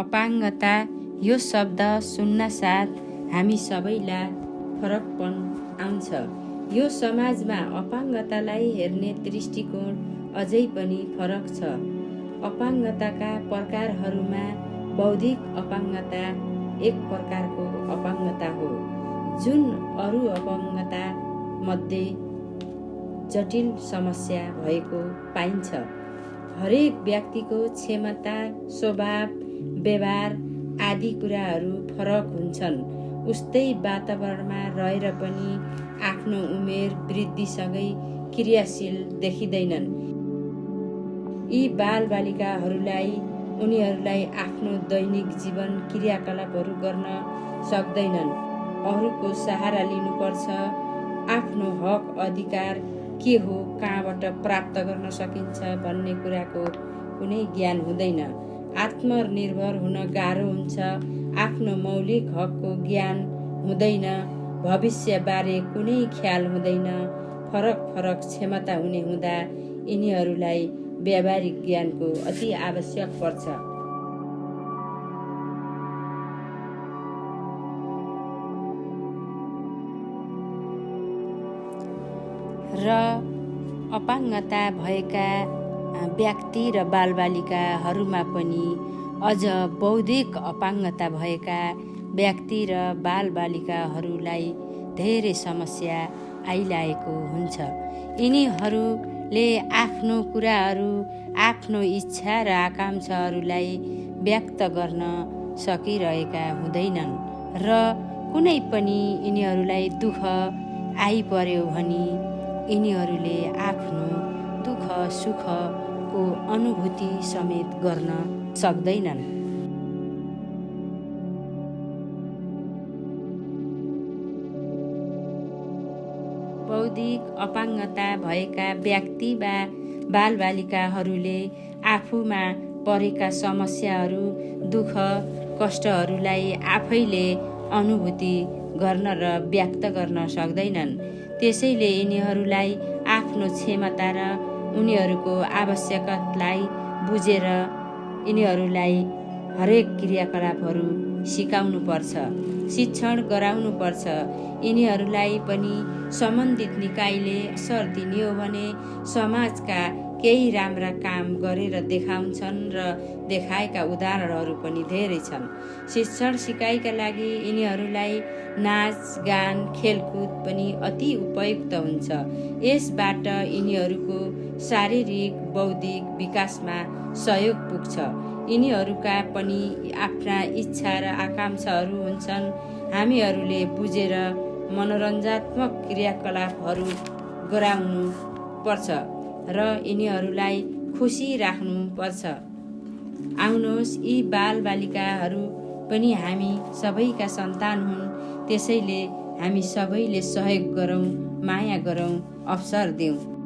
अपाङ्गता यो शब्द सुन्नासाथ हामी सबैलाई फरकपन आउँछ। यो समाजमा अपाङ्गतालाई हेर्ने दृष्टिकोण अझै पनि फरक छ। अपाङ्गताका प्रकारहरूमा बौद्धिक अपाङ्गता एक प्रकारको अपाङ्गता हो जुन अरू अपाङ्गता मध्ये जटिल समस्या भएको पाइन्छ। हरेक व्यक्तिको क्षमता स्वभाव व्यवहार आदि कुराहरू फरक हुन्छन्। उस्तै वातावरणमा रहेर पनि आफ्नो उमेर वृद्धिसँगै क्रियाशील देखिँदैनन्। यी बालबालिकाहरूलाई उनीहरूलाई आफ्नो दैनिक जीवन क्रियाकलापहरू गर्न सक्दैनन्। अरूको सहारा लिनुपर्छ। आफ्नो हक अधिकार के हो कहाँबाट प्राप्त गर्न सकिन्छ भन्ने कुराको कुनै ज्ञान हुँदैन। आत्मनिर्भर हुन गाह्रो हुन्छ। आफ्नो मौलिक हकको ज्ञान हुँदैन। भविष्यबारे कुनै ख्याल हुँदैन। फरक फरक क्षमता हुने हुँदा यिनीहरूलाई व्यावहारिक ज्ञानको अति आवश्यक पर्छ। र अपाङ्गता भएका व्यक्ति र बालबालिकाहरूमा पनि अझ बौद्धिक अपाङ्गता भएका व्यक्ति र बालबालिकाहरूलाई धेरै समस्या आइरहेको हुन्छ। यिनीहरूले आफ्नो कुराहरू आफ्नो इच्छा र आकाङ्क्षाहरूलाई व्यक्त गर्न सकिरहेका हुँदैनन् र कुनै पनि यिनीहरूलाई दुःख आइपर्यो भने यिनीहरूले आफ्नो सुखको अनुभूति समेत गर्न सक्दैनन्। बौद्धिक अपाङ्गता भएका व्यक्ति वा बालबालिकाहरूले आफूमा परेका समस्याहरू दुःख कष्टहरूलाई आफैले अनुभूति गर्न र व्यक्त गर्न सक्दैनन्। त्यसैले यिनीहरूलाई आफ्नो क्षमता र उनीहरूको आवश्यकतालाई बुझेर यिनीहरूलाई हरेक क्रियाकलापहरू सिकाउनु पर्छ शिक्षण गराउनु पर्छ यिनीहरूलाई पनि सम्बन्धित निकायले असर दिने हो भने समाजका केही राम्रा काम गरेर देखाउँछन् र देखाएका उदाहरणहरू पनि धेरै छन्। शिक्षण सिकाइका लागि यिनीहरूलाई नाच गान खेलकुद पनि अति उपयुक्त हुन्छ। यसबाट यिनीहरूको शारीरिक बौद्धिक विकासमा सहयोग पुग्छ। यिनीहरूका पनि आफ्ना इच्छा र आकाङ्क्षाहरू हुन्छन्। हामीहरूले बुझेर मनोरञ्जात्मक क्रियाकलापहरू गराउनु पर्छ। र यिनीहरूलाई खुसी राख्नुपर्छ। आउनुहोस् यी बालबालिकाहरू पनि हामी सबैका सन्तान हुन्। त्यसैले हामी सबैले सहयोग गरौँ माया गरौँ अवसर दिउँ।